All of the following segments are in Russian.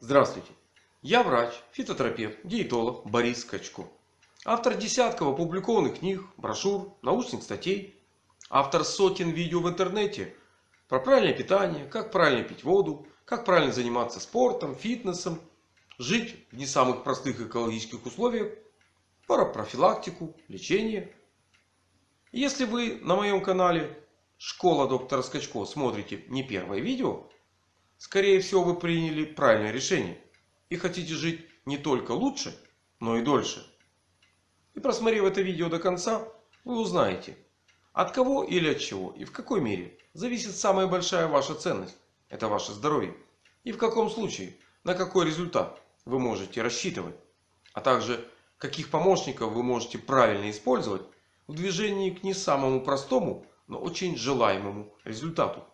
Здравствуйте! Я врач, фитотерапевт, диетолог Борис Скачко. Автор десятков опубликованных книг, брошюр, научных статей. Автор сотен видео в интернете про правильное питание, как правильно пить воду, как правильно заниматься спортом, фитнесом, жить в не самых простых экологических условиях, про профилактику, лечение. Если вы на моем канале Школа доктора Скачко смотрите не первое видео, скорее всего вы приняли правильное решение. И хотите жить не только лучше, но и дольше. И просмотрев это видео до конца, вы узнаете, от кого или от чего и в какой мере зависит самая большая ваша ценность. Это ваше здоровье. И в каком случае, на какой результат вы можете рассчитывать. А также, каких помощников вы можете правильно использовать в движении к не самому простому, но очень желаемому результату.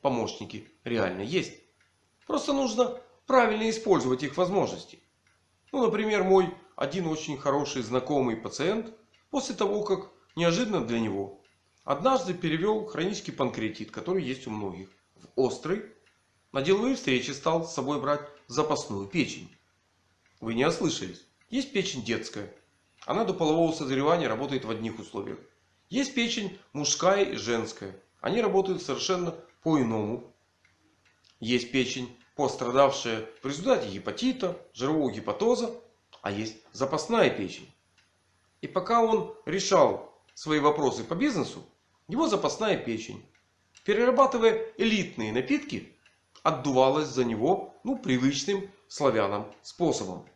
Помощники реально есть. Просто нужно правильно использовать их возможности. Ну, например, мой один очень хороший знакомый пациент после того, как неожиданно для него однажды перевел хронический панкреатит, который есть у многих, в острый. На деловые встречи стал с собой брать запасную печень. Вы не ослышались. Есть печень детская. Она до полового созревания работает в одних условиях. Есть печень мужская и женская. Они работают совершенно по-иному. Есть печень, пострадавшая в результате гепатита, жирового гепатоза. А есть запасная печень. И пока он решал свои вопросы по бизнесу, его запасная печень, перерабатывая элитные напитки, отдувалась за него ну, привычным славянам способом.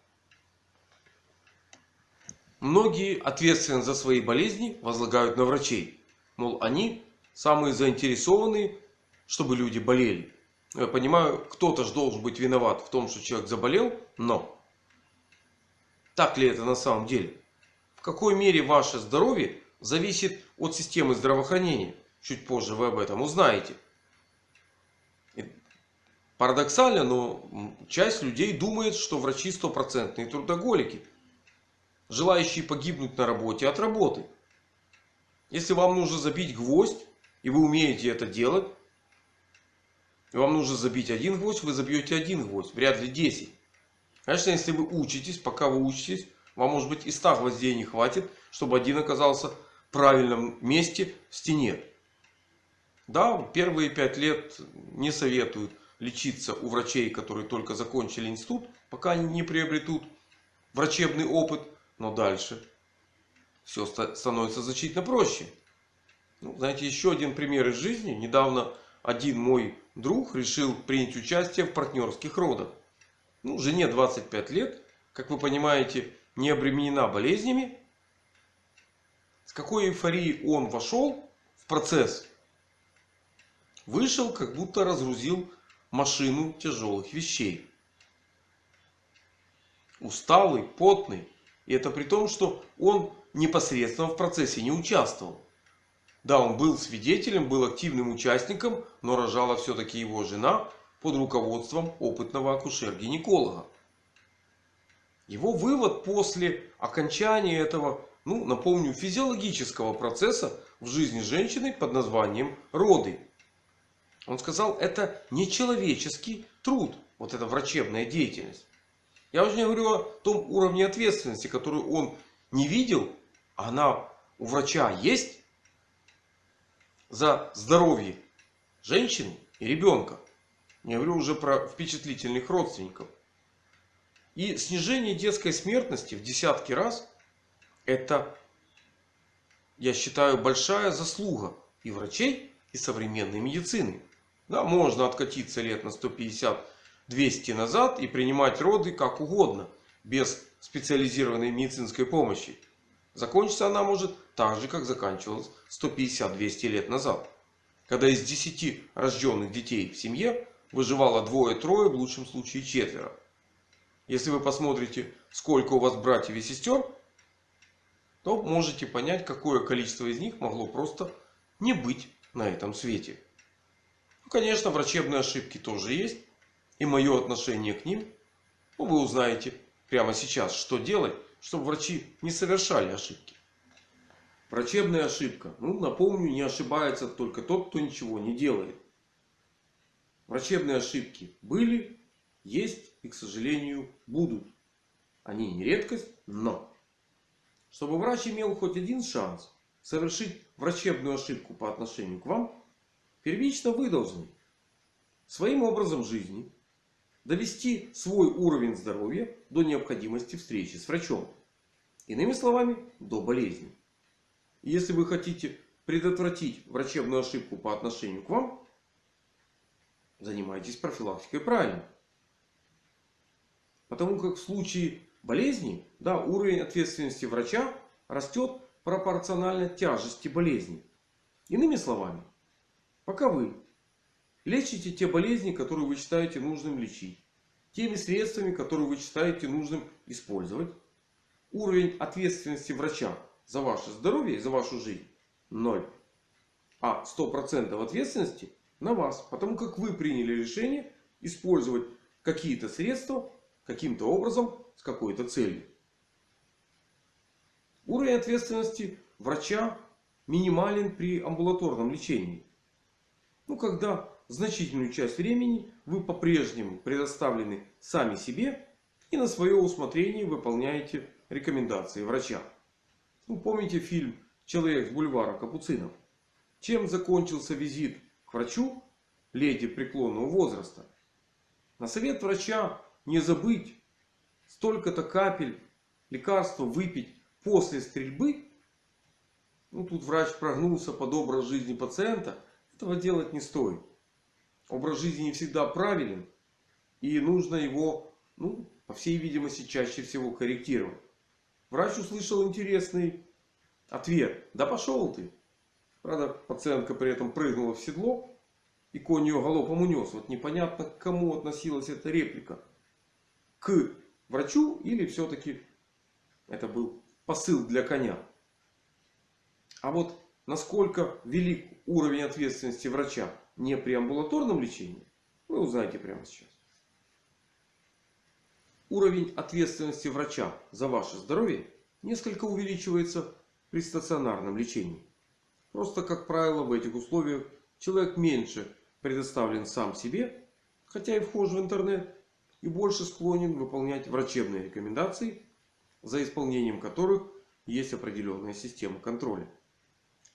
Многие ответственность за свои болезни возлагают на врачей. Мол, они самые заинтересованные, чтобы люди болели. Я понимаю, кто-то же должен быть виноват в том, что человек заболел. Но так ли это на самом деле? В какой мере ваше здоровье зависит от системы здравоохранения? Чуть позже вы об этом узнаете. Парадоксально, но часть людей думает, что врачи стопроцентные трудоголики желающие погибнуть на работе от работы. Если вам нужно забить гвоздь, и вы умеете это делать, вам нужно забить один гвоздь, вы забьете один гвоздь, вряд ли 10. Конечно, если вы учитесь, пока вы учитесь, вам может быть и 100 гвоздей не хватит, чтобы один оказался в правильном месте в стене. Да, первые 5 лет не советуют лечиться у врачей, которые только закончили институт, пока они не приобретут врачебный опыт. Но дальше все становится значительно проще. Ну, знаете, еще один пример из жизни. Недавно один мой друг решил принять участие в партнерских родах. Ну, жене 25 лет. Как вы понимаете, не обременена болезнями. С какой эйфорией он вошел в процесс. Вышел, как будто разгрузил машину тяжелых вещей. Усталый, потный. И это при том, что он непосредственно в процессе не участвовал. Да, он был свидетелем, был активным участником, но рожала все-таки его жена под руководством опытного акушер-гинеколога. Его вывод после окончания этого, ну, напомню, физиологического процесса в жизни женщины под названием роды. Он сказал, это нечеловеческий труд, вот эта врачебная деятельность. Я уже не говорю о том уровне ответственности, которую он не видел. А она у врача есть. За здоровье женщины и ребенка. Не говорю уже про впечатлительных родственников. И снижение детской смертности в десятки раз. Это, я считаю, большая заслуга и врачей, и современной медицины. Да, можно откатиться лет на 150 200 назад и принимать роды как угодно. Без специализированной медицинской помощи. Закончится она может так же как заканчивалась 150-200 лет назад. Когда из 10 рожденных детей в семье выживало двое-трое, в лучшем случае четверо. Если вы посмотрите сколько у вас братьев и сестер. То можете понять какое количество из них могло просто не быть на этом свете. Ну, конечно врачебные ошибки тоже есть и мое отношение к ним, ну, вы узнаете прямо сейчас, что делать, чтобы врачи не совершали ошибки. Врачебная ошибка. Ну, напомню, не ошибается только тот, кто ничего не делает. Врачебные ошибки были, есть и, к сожалению, будут. Они не редкость, но чтобы врач имел хоть один шанс совершить врачебную ошибку по отношению к вам, первично вы должны своим образом жизни довести свой уровень здоровья до необходимости встречи с врачом. Иными словами, до болезни. Если вы хотите предотвратить врачебную ошибку по отношению к вам, занимайтесь профилактикой правильно. Потому как в случае болезни, да, уровень ответственности врача растет пропорционально тяжести болезни. Иными словами, пока вы лечите те болезни, которые вы считаете нужным лечить, теми средствами, которые вы считаете нужным использовать, уровень ответственности врача за ваше здоровье и за вашу жизнь ноль. А 100% ответственности на вас. Потому как вы приняли решение использовать какие-то средства каким-то образом с какой-то целью. Уровень ответственности врача минимален при амбулаторном лечении. Ну, когда значительную часть времени вы по-прежнему предоставлены сами себе и на свое усмотрение выполняете рекомендации врача. Ну, помните фильм «Человек с бульвара Капуцинов»? Чем закончился визит к врачу леди преклонного возраста? На совет врача не забыть столько-то капель лекарства выпить после стрельбы. Ну, тут врач прогнулся под образ жизни пациента. Этого делать не стоит. Образ жизни не всегда правилен. И нужно его, ну, по всей видимости, чаще всего корректировать. Врач услышал интересный ответ. Да пошел ты. Правда, пациентка при этом прыгнула в седло. И конь ее галопом унес. Вот непонятно, к кому относилась эта реплика к врачу или все-таки это был посыл для коня. А вот насколько велик уровень ответственности врача не при амбулаторном лечении, вы узнаете прямо сейчас. Уровень ответственности врача за ваше здоровье несколько увеличивается при стационарном лечении. Просто, как правило, в этих условиях человек меньше предоставлен сам себе, хотя и вхож в интернет, и больше склонен выполнять врачебные рекомендации, за исполнением которых есть определенная система контроля.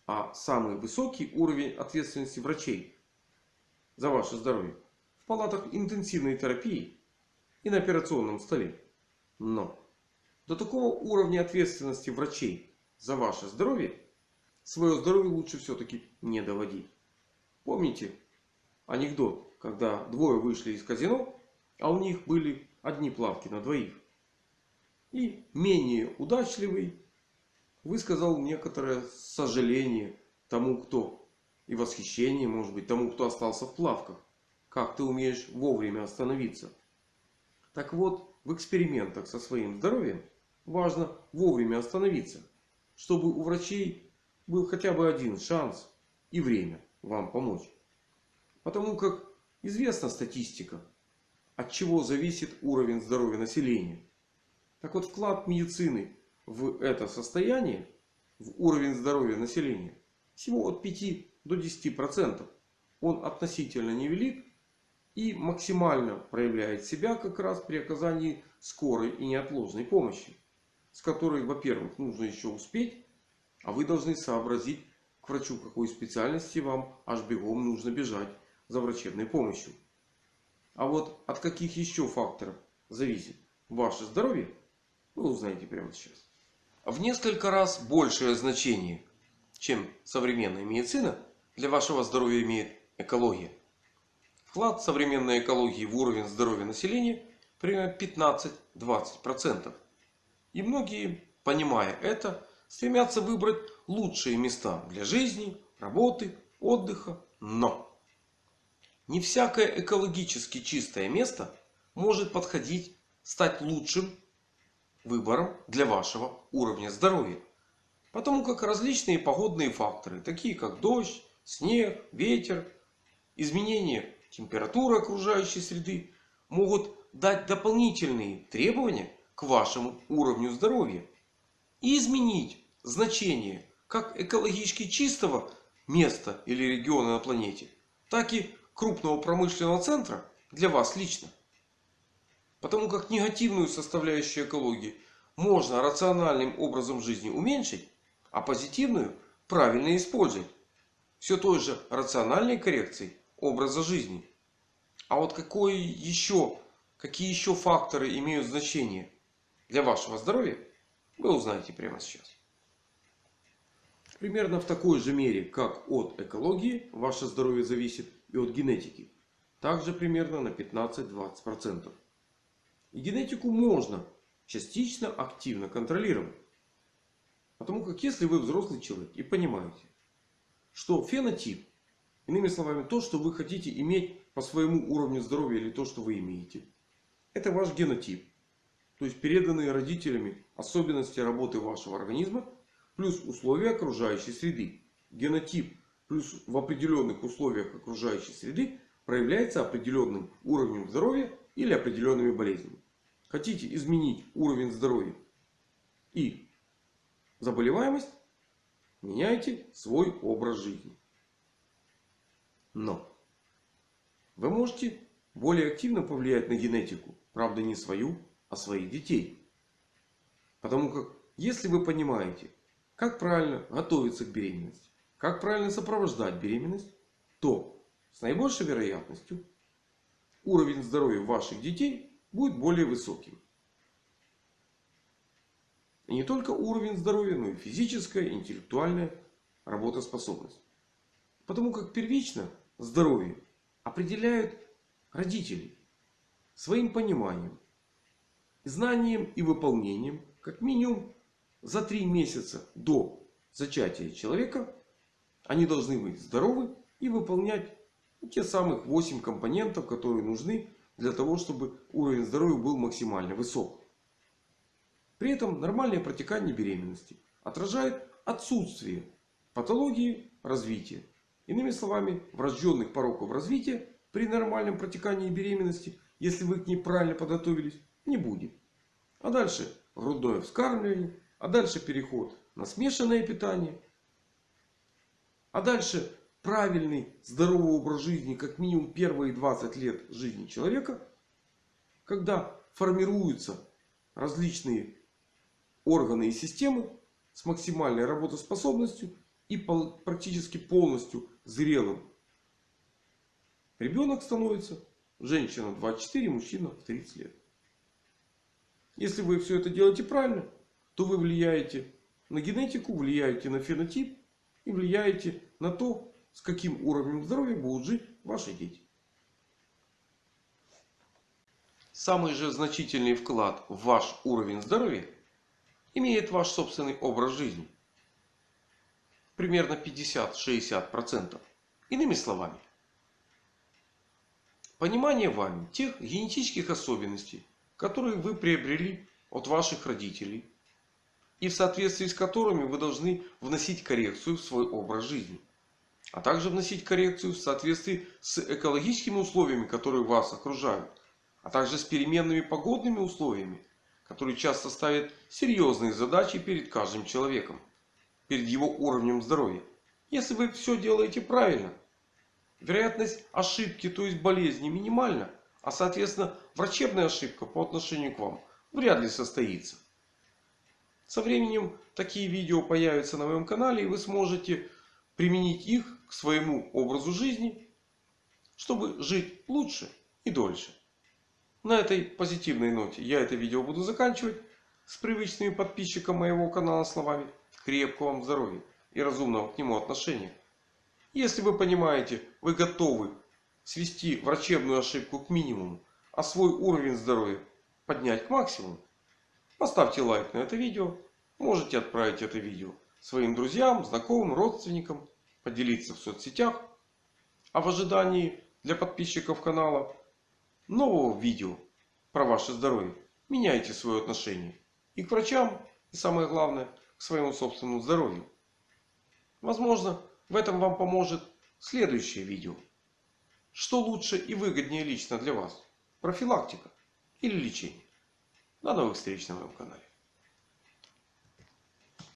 А самый высокий уровень ответственности врачей за ваше здоровье в палатах интенсивной терапии и на операционном столе. Но до такого уровня ответственности врачей за ваше здоровье свое здоровье лучше все-таки не доводить. Помните анекдот, когда двое вышли из казино а у них были одни плавки на двоих. И менее удачливый высказал некоторое сожаление тому, кто и восхищение, может быть, тому, кто остался в плавках. Как ты умеешь вовремя остановиться. Так вот, в экспериментах со своим здоровьем важно вовремя остановиться. Чтобы у врачей был хотя бы один шанс и время вам помочь. Потому как известна статистика от чего зависит уровень здоровья населения. Так вот, вклад медицины в это состояние, в уровень здоровья населения, всего от 5 до 10%. Он относительно невелик и максимально проявляет себя как раз при оказании скорой и неотложной помощи. С которой, во-первых, нужно еще успеть, а вы должны сообразить, к врачу какой специальности вам аж бегом нужно бежать за врачебной помощью. А вот от каких еще факторов зависит ваше здоровье, вы узнаете прямо сейчас. В несколько раз большее значение, чем современная медицина, для вашего здоровья имеет экология. Вклад современной экологии в уровень здоровья населения примерно 15-20%. И многие, понимая это, стремятся выбрать лучшие места для жизни, работы, отдыха. Но не всякое экологически чистое место может подходить, стать лучшим выбором для вашего уровня здоровья. Потому как различные погодные факторы, такие как дождь, снег, ветер, изменение температуры окружающей среды, могут дать дополнительные требования к вашему уровню здоровья. И изменить значение как экологически чистого места или региона на планете, так и крупного промышленного центра для вас лично. Потому как негативную составляющую экологии можно рациональным образом жизни уменьшить, а позитивную правильно использовать. Все той же рациональной коррекцией образа жизни. А вот какой еще, какие еще факторы имеют значение для вашего здоровья, вы узнаете прямо сейчас. Примерно в такой же мере, как от экологии, ваше здоровье зависит и от генетики. Также примерно на 15-20%. И генетику можно частично активно контролировать. Потому как если вы взрослый человек и понимаете, что фенотип, иными словами, то, что вы хотите иметь по своему уровню здоровья или то, что вы имеете, это ваш генотип. То есть переданные родителями особенности работы вашего организма плюс условия окружающей среды. Генотип плюс в определенных условиях окружающей среды проявляется определенным уровнем здоровья или определенными болезнями. Хотите изменить уровень здоровья и заболеваемость, меняйте свой образ жизни. Но вы можете более активно повлиять на генетику. Правда не свою, а своих детей. Потому как если вы понимаете, как правильно готовиться к беременности, как правильно сопровождать беременность, то с наибольшей вероятностью уровень здоровья ваших детей будет более высоким. Не только уровень здоровья, но и физическая, интеллектуальная работоспособность. Потому как первично здоровье определяют родители своим пониманием, знанием и выполнением как минимум за три месяца до зачатия человека они должны быть здоровы и выполнять те самых 8 компонентов, которые нужны для того, чтобы уровень здоровья был максимально высок. При этом нормальное протекание беременности отражает отсутствие патологии развития. Иными словами, врожденных пороков развития при нормальном протекании беременности, если вы к ней правильно подготовились, не будет. А дальше грудное вскармливание. А дальше переход на смешанное питание. А дальше правильный здоровый образ жизни как минимум первые 20 лет жизни человека. Когда формируются различные органы и системы с максимальной работоспособностью и практически полностью зрелым. Ребенок становится женщина 24, мужчина в 30 лет. Если вы все это делаете правильно, то вы влияете на генетику, влияете на фенотип и влияете на то, с каким уровнем здоровья будут жить ваши дети. Самый же значительный вклад в ваш уровень здоровья имеет ваш собственный образ жизни. Примерно 50-60%. Иными словами, понимание вами тех генетических особенностей, которые вы приобрели от ваших родителей. И в соответствии с которыми вы должны вносить коррекцию в свой образ жизни. А также вносить коррекцию в соответствии с экологическими условиями, которые вас окружают. А также с переменными погодными условиями, которые часто ставят серьезные задачи перед каждым человеком. Перед его уровнем здоровья. Если вы все делаете правильно. Вероятность ошибки, то есть болезни минимальна. А соответственно врачебная ошибка по отношению к вам вряд ли состоится. Со временем такие видео появятся на моем канале. И вы сможете применить их к своему образу жизни. Чтобы жить лучше и дольше. На этой позитивной ноте я это видео буду заканчивать. С привычными подписчикам моего канала словами. Крепкого вам здоровья и разумного к нему отношения. Если вы понимаете, вы готовы свести врачебную ошибку к минимуму, а свой уровень здоровья поднять к максимуму, поставьте лайк на это видео. Можете отправить это видео своим друзьям, знакомым, родственникам, поделиться в соцсетях. А в ожидании для подписчиков канала нового видео про ваше здоровье меняйте свое отношение и к врачам, и самое главное, к своему собственному здоровью. Возможно, в этом вам поможет следующее видео. Что лучше и выгоднее лично для вас? Профилактика или лечение? До новых встреч на моем канале.